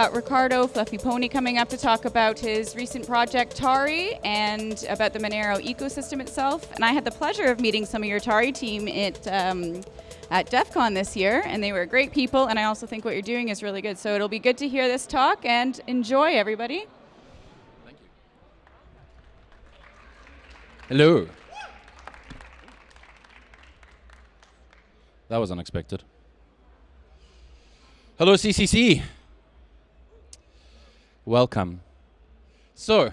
Got Riccardo Fluffy Pony coming up to talk about his recent project Tari and about the Monero ecosystem itself. And I had the pleasure of meeting some of your Tari team at um, at DEF CON this year, and they were great people. And I also think what you're doing is really good. So it'll be good to hear this talk and enjoy, everybody. Thank you. Hello. That was unexpected. Hello, CCC. Welcome. So,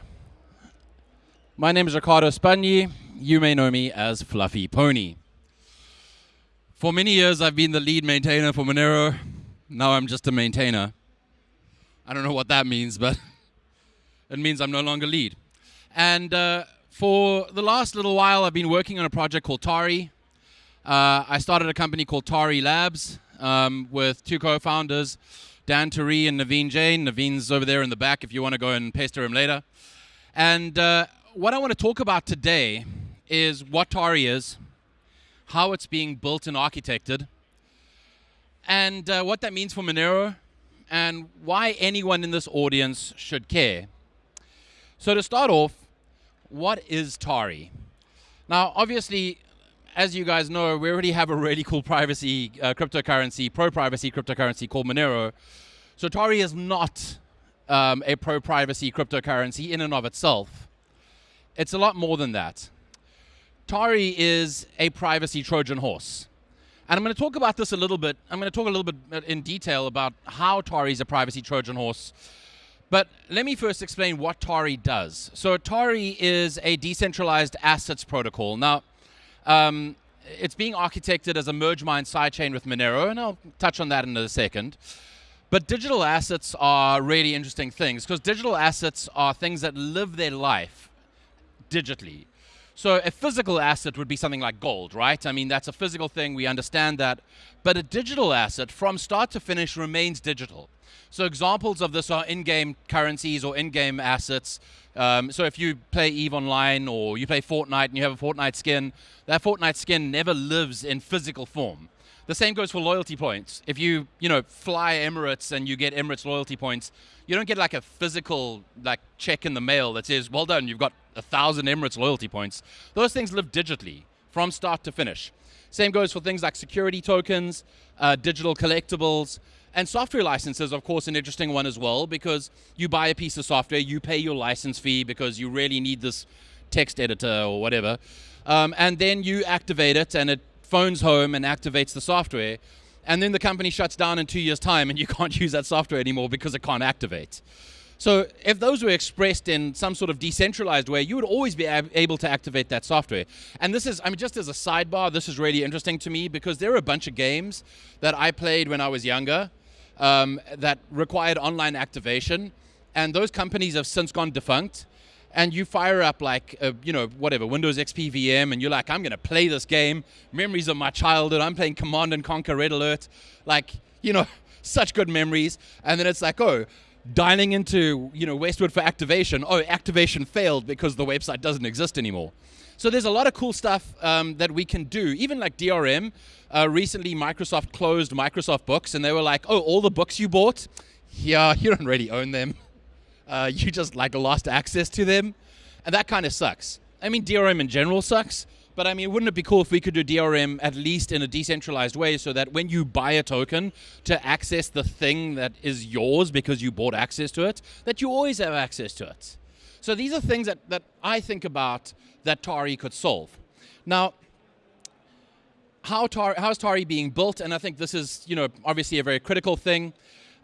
my name is Riccardo Spagni. You may know me as Fluffy Pony. For many years, I've been the lead maintainer for Monero. Now I'm just a maintainer. I don't know what that means, but it means I'm no longer lead. And uh, for the last little while, I've been working on a project called Tari. Uh, I started a company called Tari Labs um, with two co-founders, Dan Teree and Naveen Jain. Naveen's over there in the back if you want to go and pester him later. And uh, what I want to talk about today is what Tari is, how it's being built and architected, and uh, what that means for Monero, and why anyone in this audience should care. So to start off, what is Tari? Now, obviously, as you guys know, we already have a really cool privacy uh, cryptocurrency, pro-privacy cryptocurrency called Monero. So Tari is not um, a pro-privacy cryptocurrency in and of itself. It's a lot more than that. Tari is a privacy Trojan horse. And I'm going to talk about this a little bit. I'm going to talk a little bit uh, in detail about how Tari is a privacy Trojan horse. But let me first explain what Tari does. So Tari is a decentralized assets protocol. Now, um, it's being architected as a merge mine sidechain with Monero, and I'll touch on that in a second. But digital assets are really interesting things because digital assets are things that live their life digitally. So a physical asset would be something like gold, right? I mean, that's a physical thing, we understand that. But a digital asset, from start to finish, remains digital. So examples of this are in-game currencies or in-game assets. Um, so if you play EVE Online or you play Fortnite and you have a Fortnite skin, that Fortnite skin never lives in physical form. The same goes for loyalty points. If you, you know, fly Emirates and you get Emirates loyalty points, you don't get like a physical like check in the mail that says, well done, you've got a thousand Emirates loyalty points. Those things live digitally from start to finish. Same goes for things like security tokens, uh, digital collectibles, and software licenses, of course, an interesting one as well, because you buy a piece of software, you pay your license fee because you really need this text editor or whatever, um, and then you activate it and it phones home and activates the software, and then the company shuts down in two years' time and you can't use that software anymore because it can't activate. So if those were expressed in some sort of decentralized way, you would always be able to activate that software. And this is, I mean, just as a sidebar, this is really interesting to me because there are a bunch of games that I played when I was younger um, that required online activation. And those companies have since gone defunct. And you fire up like, a, you know, whatever, Windows XP VM, and you're like, I'm going to play this game. Memories of my childhood. I'm playing Command and Conquer Red Alert. Like, you know, such good memories. And then it's like, oh, dialing into you know Westwood for activation. Oh, activation failed because the website doesn't exist anymore. So there's a lot of cool stuff um, that we can do. Even like DRM. Uh, recently, Microsoft closed Microsoft Books, and they were like, "Oh, all the books you bought, yeah, you don't really own them. Uh, you just like lost access to them, and that kind of sucks. I mean, DRM in general sucks." But I mean, wouldn't it be cool if we could do DRM at least in a decentralized way so that when you buy a token to access the thing that is yours because you bought access to it, that you always have access to it. So these are things that, that I think about that Tari could solve. Now, how, Tar how is Tari being built? And I think this is, you know, obviously a very critical thing.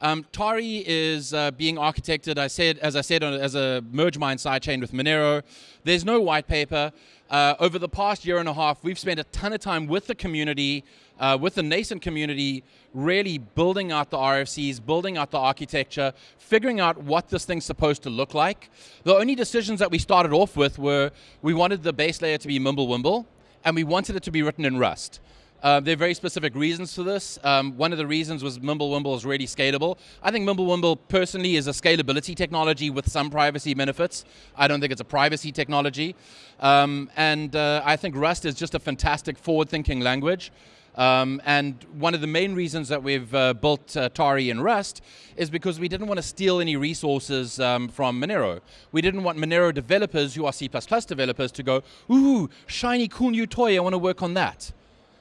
Um, Tari is uh, being architected, I said, as I said, as a merge mine sidechain with Monero. There's no white paper. Uh, over the past year and a half, we've spent a ton of time with the community, uh, with the nascent community, really building out the RFCs, building out the architecture, figuring out what this thing's supposed to look like. The only decisions that we started off with were we wanted the base layer to be Mimblewimble, and we wanted it to be written in Rust. Uh, there are very specific reasons for this. Um, one of the reasons was Mimblewimble is really scalable. I think Mimblewimble personally is a scalability technology with some privacy benefits. I don't think it's a privacy technology. Um, and uh, I think Rust is just a fantastic forward-thinking language. Um, and one of the main reasons that we've uh, built uh, Tari in Rust is because we didn't want to steal any resources um, from Monero. We didn't want Monero developers who are C++ developers to go, ooh, shiny cool new toy, I want to work on that.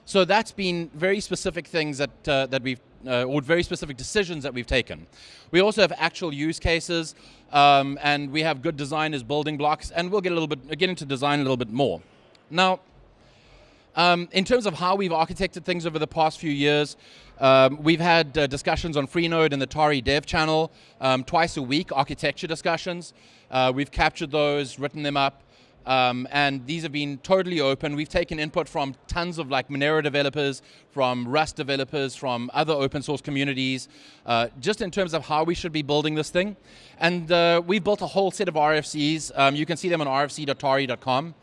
So that's been very specific things that, uh, that we've, uh, or very specific decisions that we've taken. We also have actual use cases, um, and we have good design as building blocks, and we'll get a little bit, get into design a little bit more. Now, um, in terms of how we've architected things over the past few years, um, we've had uh, discussions on Freenode and the Tari dev channel um, twice a week, architecture discussions. Uh, we've captured those, written them up, um, and these have been totally open. We've taken input from tons of like Monero developers, from Rust developers, from other open source communities, uh, just in terms of how we should be building this thing. And uh, we've built a whole set of RFCs. Um, you can see them on rfc.tari.com.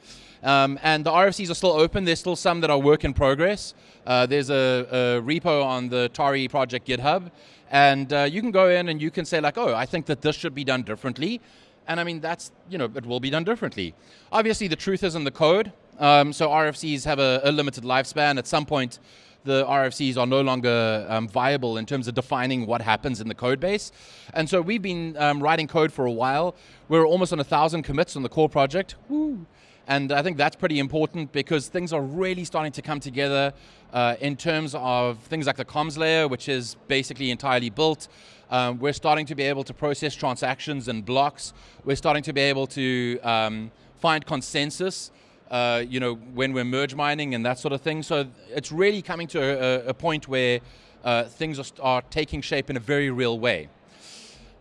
Um, and the RFCs are still open. There's still some that are work in progress. Uh, there's a, a, repo on the Tari project GitHub. And uh, you can go in and you can say like, oh, I think that this should be done differently. And I mean, that's, you know, it will be done differently. Obviously, the truth is in the code. Um, so RFCs have a, a, limited lifespan. At some point, the RFCs are no longer um, viable in terms of defining what happens in the code base. And so we've been um, writing code for a while. We're almost on a thousand commits on the core project. Woo. And I think that's pretty important because things are really starting to come together uh, in terms of things like the comms layer, which is basically entirely built. Um, we're starting to be able to process transactions and blocks. We're starting to be able to um, find consensus uh, you know, when we're merge mining and that sort of thing. So it's really coming to a, a point where uh, things are, are taking shape in a very real way.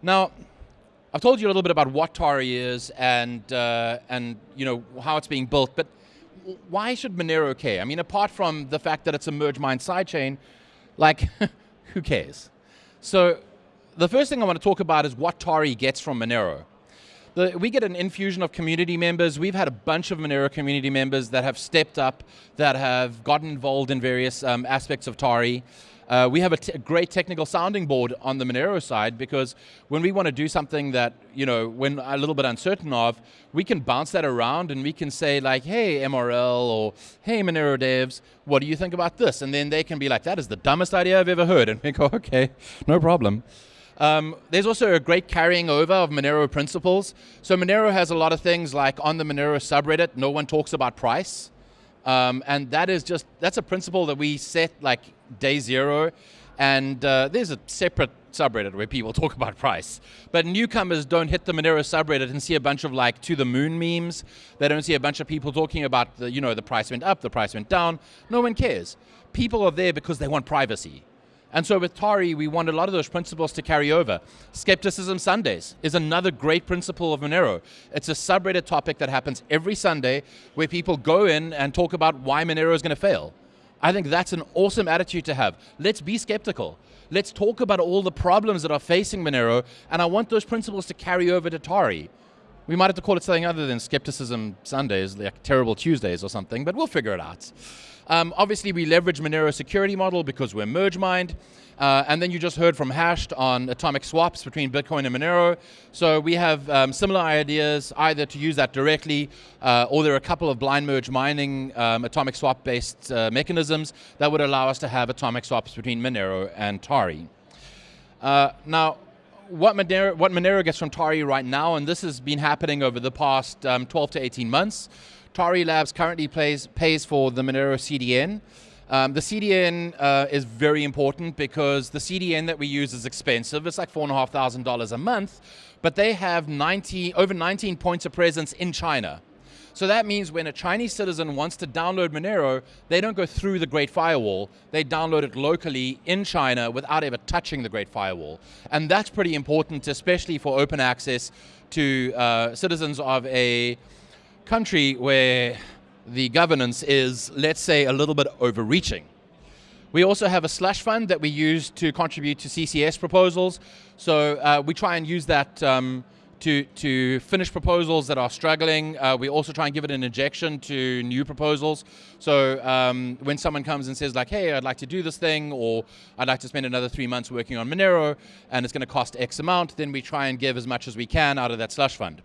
Now, I've told you a little bit about what Tari is and, uh, and you know, how it's being built, but why should Monero care? I mean, apart from the fact that it's a merge mine sidechain, like, who cares? So the first thing I want to talk about is what Tari gets from Monero. The, we get an infusion of community members. We've had a bunch of Monero community members that have stepped up, that have gotten involved in various um, aspects of Tari. Uh, we have a, great technical sounding board on the Monero side because when we want to do something that, you know, when a little bit uncertain of, we can bounce that around and we can say like, hey, MRL or hey, Monero devs, what do you think about this? And then they can be like, that is the dumbest idea I've ever heard. And we go, okay, no problem. Um, there's also a great carrying over of Monero principles. So Monero has a lot of things like on the Monero subreddit, no one talks about price. Um, and that is just, that's a principle that we set like day zero. And uh, there's a separate subreddit where people talk about price. But newcomers don't hit the Monero subreddit and see a bunch of like to the moon memes. They don't see a bunch of people talking about the, you know, the price went up, the price went down. No one cares. People are there because they want privacy. And so with Tari, we want a lot of those principles to carry over. Skepticism Sundays is another great principle of Monero. It's a subreddit topic that happens every Sunday where people go in and talk about why Monero is going to fail. I think that's an awesome attitude to have. Let's be skeptical. Let's talk about all the problems that are facing Monero, and I want those principles to carry over to Tari. We might have to call it something other than Skepticism Sundays, like Terrible Tuesdays or something, but we'll figure it out. Um, obviously, we leverage Monero security model because we're merge mined. Uh, and then you just heard from Hashed on atomic swaps between Bitcoin and Monero. So we have um, similar ideas, either to use that directly, uh, or there are a couple of blind merge mining um, atomic swap based uh, mechanisms that would allow us to have atomic swaps between Monero and Tari. Uh, now, what Monero, what Monero gets from Tari right now, and this has been happening over the past um, 12 to 18 months, Tari Labs currently pays, pays for the Monero CDN. Um, the CDN uh, is very important because the CDN that we use is expensive. It's like $4,500 a month, but they have 90, over 19 points of presence in China. So that means when a Chinese citizen wants to download Monero, they don't go through the Great Firewall. They download it locally in China without ever touching the Great Firewall. And that's pretty important, especially for open access to uh, citizens of a country where the governance is, let's say, a little bit overreaching. We also have a slush fund that we use to contribute to CCS proposals. So uh, we try and use that um, to, to finish proposals that are struggling. Uh, we also try and give it an injection to new proposals. So um, when someone comes and says like, hey, I'd like to do this thing, or I'd like to spend another three months working on Monero, and it's going to cost X amount, then we try and give as much as we can out of that slush fund.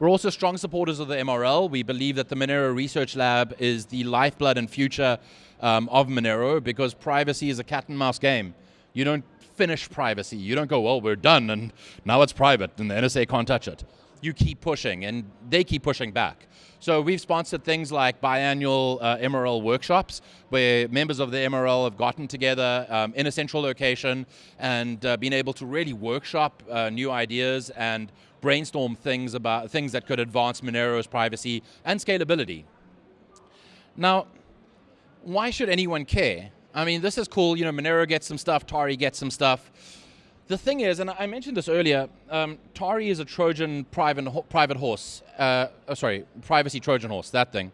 We're also strong supporters of the MRL. We believe that the Monero Research Lab is the lifeblood and future um, of Monero because privacy is a cat and mouse game. You don't finish privacy. You don't go, well, we're done and now it's private and the NSA can't touch it. You keep pushing and they keep pushing back. So we've sponsored things like biannual uh, MRL workshops where members of the MRL have gotten together um, in a central location and uh, been able to really workshop uh, new ideas and brainstorm things about things that could advance Monero's privacy and scalability. Now, why should anyone care? I mean, this is cool. You know, Monero gets some stuff, Tari gets some stuff. The thing is, and I mentioned this earlier, um, Tari is a Trojan private, ho private horse. Uh, oh, sorry, privacy Trojan horse, that thing.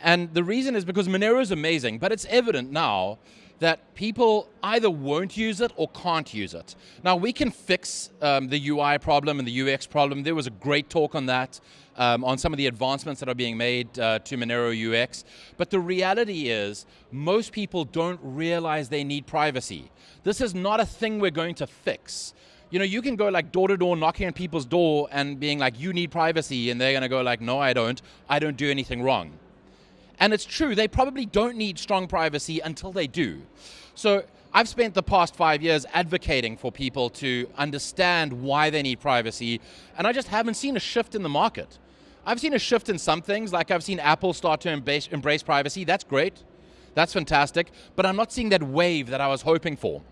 And the reason is because Monero is amazing, but it's evident now that people either won't use it or can't use it. Now we can fix um, the UI problem and the UX problem. There was a great talk on that, um, on some of the advancements that are being made uh, to Monero UX. But the reality is, most people don't realize they need privacy. This is not a thing we're going to fix. You know, you can go like door to door knocking on people's door and being like, you need privacy, and they're going to go like, no, I don't. I don't do anything wrong. And it's true, they probably don't need strong privacy until they do. So I've spent the past five years advocating for people to understand why they need privacy, and I just haven't seen a shift in the market. I've seen a shift in some things, like I've seen Apple start to embrace, embrace privacy. That's great. That's fantastic. But I'm not seeing that wave that I was hoping for.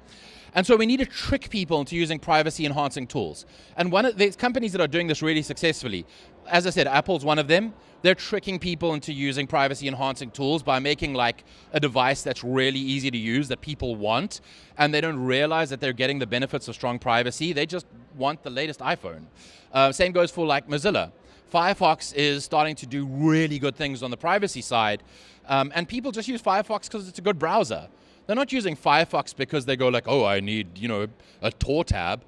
And so we need to trick people into using privacy enhancing tools. And one of these companies that are doing this really successfully, as I said, Apple's one of them. They're tricking people into using privacy enhancing tools by making like a device that's really easy to use that people want, and they don't realize that they're getting the benefits of strong privacy. They just want the latest iPhone. Uh, same goes for like Mozilla. Firefox is starting to do really good things on the privacy side, um, and people just use Firefox because it's a good browser. They're not using Firefox because they go like, oh, I need, you know, a Tor tab.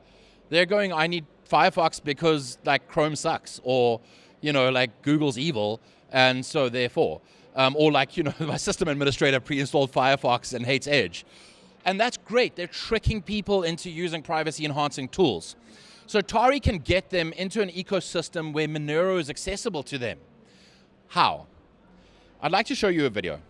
They're going, I need Firefox because like Chrome sucks or, you know, like Google's evil and so therefore. Um, or like, you know, my system administrator pre-installed Firefox and hates Edge. And that's great. They're tricking people into using privacy enhancing tools. So Tari can get them into an ecosystem where Monero is accessible to them. How? I'd like to show you a video.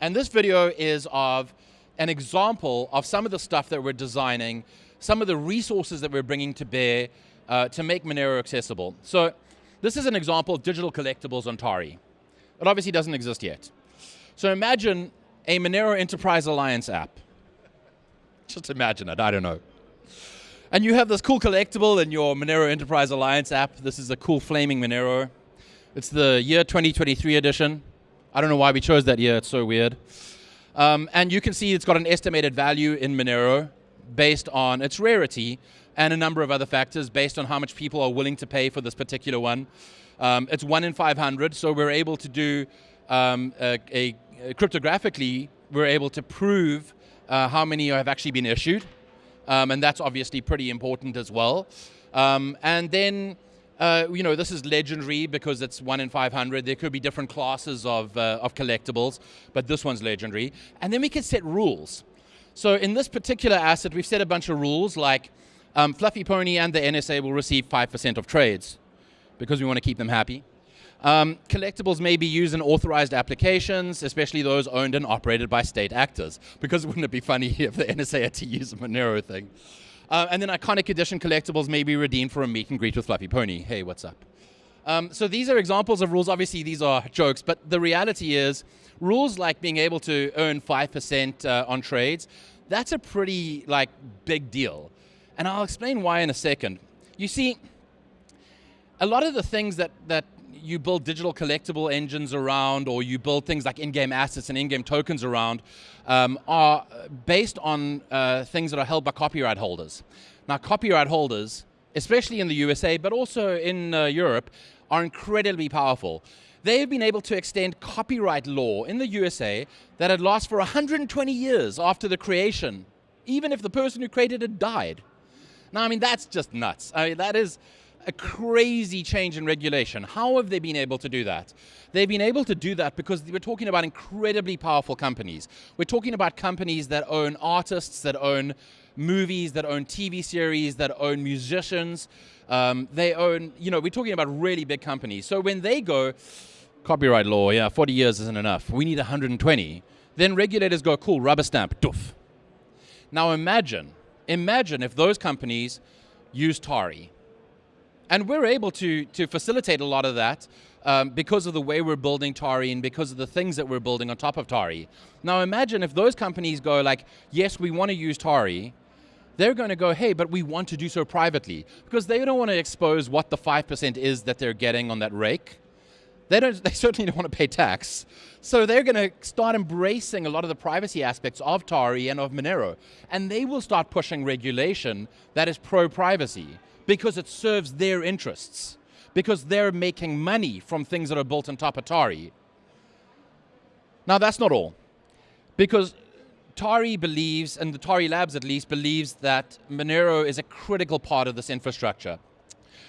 And this video is of an example of some of the stuff that we're designing, some of the resources that we're bringing to bear uh, to make Monero accessible. So this is an example of digital collectibles on Tari. It obviously doesn't exist yet. So imagine a Monero Enterprise Alliance app. Just imagine it, I don't know. And you have this cool collectible in your Monero Enterprise Alliance app. This is a cool flaming Monero. It's the year 2023 edition. I don't know why we chose that year, it's so weird. Um, and you can see it's got an estimated value in Monero based on its rarity and a number of other factors based on how much people are willing to pay for this particular one. Um, it's one in 500, so we're able to do um, a, a, cryptographically, we're able to prove uh, how many have actually been issued. Um, and that's obviously pretty important as well. Um, and then uh, you know, this is legendary because it's one in 500. There could be different classes of, uh, of collectibles, but this one's legendary. And then we can set rules. So in this particular asset, we've set a bunch of rules like um, Fluffy Pony and the NSA will receive 5% of trades because we want to keep them happy. Um, collectibles may be used in authorized applications, especially those owned and operated by state actors, because wouldn't it be funny if the NSA had to use a Monero thing? Uh, and then iconic edition collectibles may be redeemed for a meet and greet with Fluffy Pony. Hey, what's up? Um, so these are examples of rules. Obviously, these are jokes, but the reality is rules like being able to earn 5% uh, on trades, that's a pretty like big deal. And I'll explain why in a second. You see, a lot of the things that, that you build digital collectible engines around or you build things like in-game assets and in-game tokens around um, are based on uh, things that are held by copyright holders. Now copyright holders, especially in the USA, but also in uh, Europe, are incredibly powerful. They have been able to extend copyright law in the USA that had lasted for 120 years after the creation, even if the person who created it died. Now, I mean, that's just nuts. I mean, that is, a crazy change in regulation. How have they been able to do that? They've been able to do that because we're talking about incredibly powerful companies. We're talking about companies that own artists, that own movies, that own TV series, that own musicians. Um, they own, you know, we're talking about really big companies. So when they go, copyright law, yeah, 40 years isn't enough. We need 120. Then regulators go, cool, rubber stamp, doof. Now imagine, imagine if those companies use Tari. And we're able to, to facilitate a lot of that um, because of the way we're building Tari and because of the things that we're building on top of Tari. Now imagine if those companies go like, yes, we want to use Tari, they're going to go, hey, but we want to do so privately because they don't want to expose what the 5% is that they're getting on that rake. They, don't, they certainly don't want to pay tax. So they're going to start embracing a lot of the privacy aspects of Tari and of Monero. And they will start pushing regulation that is pro-privacy because it serves their interests. Because they're making money from things that are built on top of Tari. Now that's not all. Because Tari believes, and the Tari Labs at least, believes that Monero is a critical part of this infrastructure.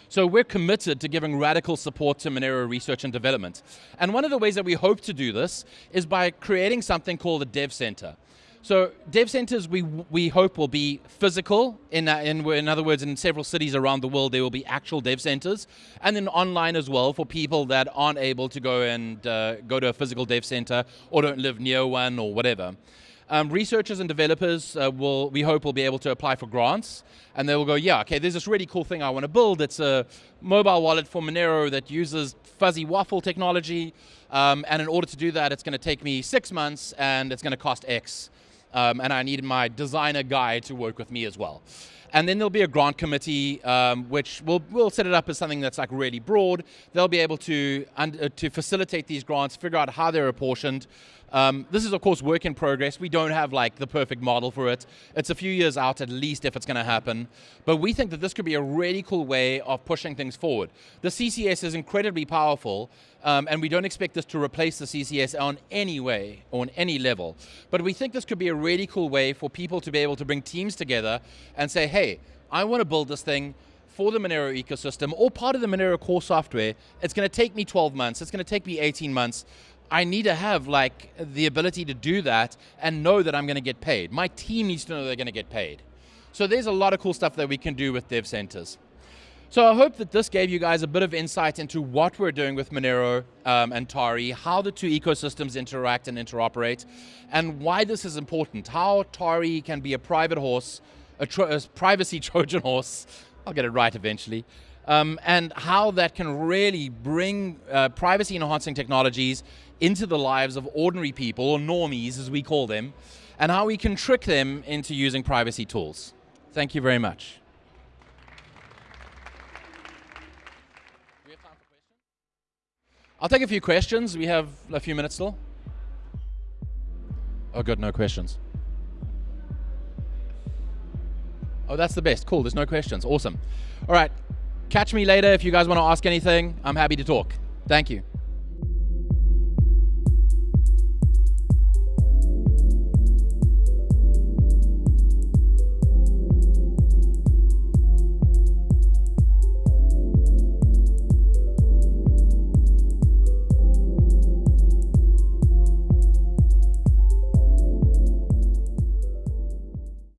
So we're committed to giving radical support to Monero research and development. And one of the ways that we hope to do this is by creating something called a dev center. So dev centers we, we hope will be physical, in, uh, in, in other words, in several cities around the world there will be actual dev centers, and then online as well for people that aren't able to go and uh, go to a physical dev center or don't live near one or whatever. Um, researchers and developers uh, will, we hope, will be able to apply for grants, and they will go, yeah, okay, there's this really cool thing I want to build. It's a mobile wallet for Monero that uses fuzzy waffle technology, um, and in order to do that, it's going to take me six months, and it's going to cost X. Um, and I need my designer guy to work with me as well. And then there'll be a grant committee, um, which will we'll set it up as something that's like really broad. They'll be able to, uh, to facilitate these grants, figure out how they're apportioned, um, this is of course work in progress. We don't have like the perfect model for it. It's a few years out at least if it's going to happen. But we think that this could be a really cool way of pushing things forward. The CCS is incredibly powerful um, and we don't expect this to replace the CCS on any way on any level. But we think this could be a really cool way for people to be able to bring teams together and say, hey, I want to build this thing for the Monero ecosystem or part of the Monero core software. It's going to take me 12 months. It's going to take me 18 months. I need to have like the ability to do that and know that I'm going to get paid. My team needs to know they're going to get paid. So there's a lot of cool stuff that we can do with dev centers. So I hope that this gave you guys a bit of insight into what we're doing with Monero um, and Tari, how the two ecosystems interact and interoperate, and why this is important, how Tari can be a private horse, a, a privacy Trojan horse, I'll get it right eventually, um, and how that can really bring uh, privacy enhancing technologies into the lives of ordinary people, or normies as we call them, and how we can trick them into using privacy tools. Thank you very much. I'll take a few questions. We have a few minutes still. Oh, good, no questions. Oh, that's the best. Cool, there's no questions. Awesome. All right, catch me later if you guys want to ask anything. I'm happy to talk. Thank you.